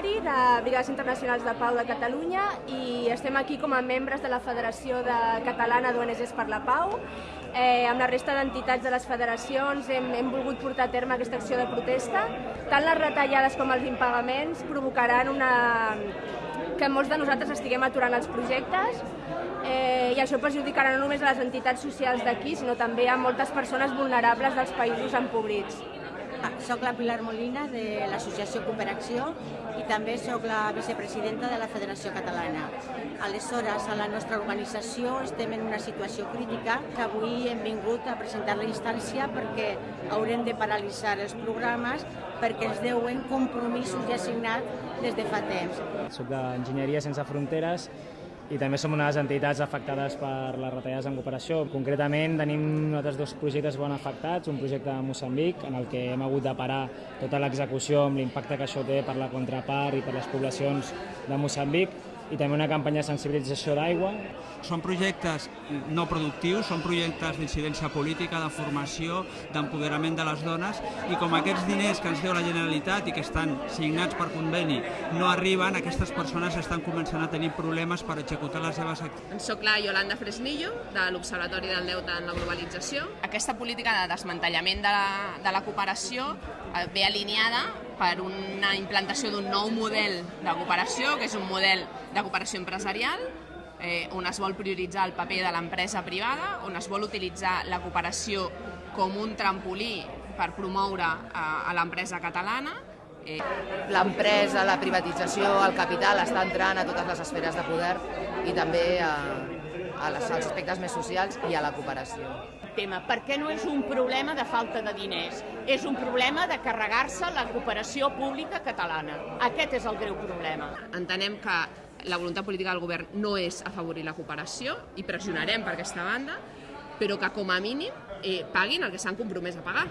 Entitats Internacionals de Pau de Catalunya i estem aquí com a membres de la Federació de Catalana d'ONGs per la Pau. Eh, amb la resta d'entitats de les federacions hem, hem volgut portar a terme aquesta acció de protesta. Tant les retallades com els impagaments provocaran una, que molts de nosaltres estiguem aturant els projectes eh, i això perjudicarà no només a les entitats socials d'aquí, sinó també a moltes persones vulnerables dels països empobrits. Soc la Pilar Molina de l'Associació Cooperació i també sóc la vicepresidenta de la Federació Catalana. Aleshores, a la nostra organització estem en una situació crítica que avui hem vingut a presentar la instància perquè haurem de paralitzar els programes perquè ens deuen compromisos ja assignats des de fa temps. Soc d'Enginyeria Sense Fronteres i també som les entitats afectades per les retallades en cooperació. Concretament tenim altres dos projectes ben afectats, un projecte a Moçambic en el que hem hagut de parar tota l'execució amb l'impacte que això té per la contrapart i per les poblacions de Moçambic i també una campanya de sensibilització d'aigua. Són projectes no productius, són projectes d'incidència política, de formació, d'empoderament de les dones i com aquests diners que ens deu la Generalitat i que estan signats per conveni no arriben, aquestes persones estan començant a tenir problemes per executar les seves activitats. Soc la Yolanda Fresnillo, de l'Observatori del Deute en la Globalització. Aquesta política de desmantellament de la, de la cooperació eh, ve alineada per una implantació d'un nou model de cooperació, que és un model de cooperació empresarial, eh, on es vol prioritzar el paper de l'empresa privada, on es vol utilitzar la cooperació com un trampolí per promoure eh, a l'empresa catalana. Eh. L'empresa, la privatització, el capital està entrant a totes les esferes de poder i també a, a les, als aspectes més socials i a la cooperació. Tema, perquè no és un problema de falta de diners, és un problema de carregar-se la cooperació pública catalana. Aquest és el greu problema. Entenem que la voluntat política del govern no és afavorir la cooperació i pressionarem per aquesta banda, però que com a mínim eh, paguin el que s'han compromès a pagar.